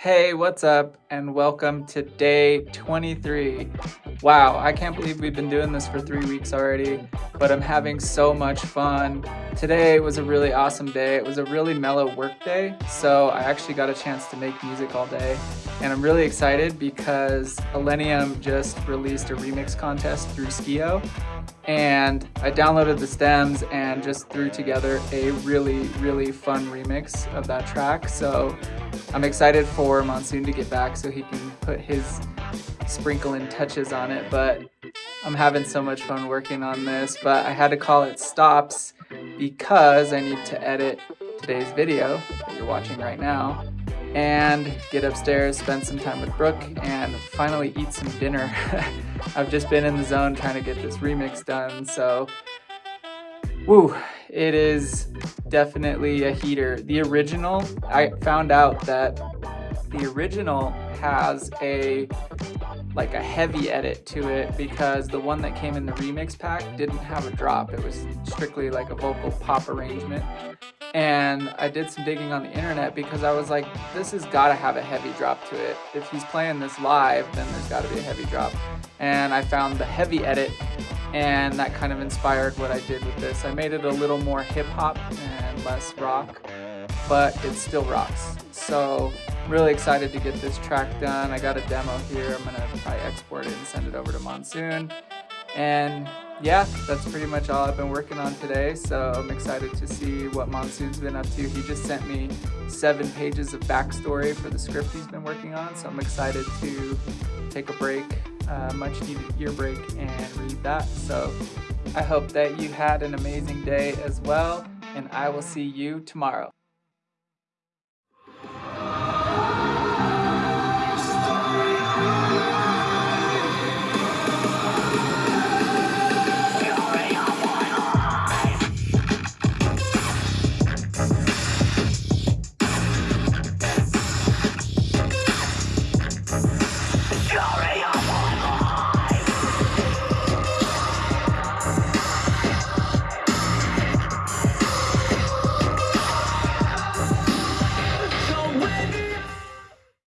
Hey, what's up? And welcome to day 23. Wow, I can't believe we've been doing this for three weeks already, but I'm having so much fun. Today was a really awesome day. It was a really mellow work day, so I actually got a chance to make music all day. And I'm really excited because Illenium just released a remix contest through Skio, and I downloaded the stems and just threw together a really, really fun remix of that track. So I'm excited for Monsoon to get back so he can put his sprinkling touches on it, but I'm having so much fun working on this, but I had to call it stops because I need to edit today's video that you're watching right now and get upstairs, spend some time with Brooke, and finally eat some dinner. I've just been in the zone trying to get this remix done, so woo, it is definitely a heater. The original, I found out that the original has a like a heavy edit to it because the one that came in the remix pack didn't have a drop. It was strictly like a vocal pop arrangement. And I did some digging on the internet because I was like, this has got to have a heavy drop to it. If he's playing this live, then there's got to be a heavy drop. And I found the heavy edit and that kind of inspired what I did with this. I made it a little more hip hop and less rock, but it still rocks. So really excited to get this track done. I got a demo here. I'm gonna probably export it and send it over to Monsoon. And yeah, that's pretty much all I've been working on today. So I'm excited to see what Monsoon's been up to. He just sent me seven pages of backstory for the script he's been working on. So I'm excited to take a break, uh, much needed ear break and read that. So I hope that you had an amazing day as well. And I will see you tomorrow. Clara.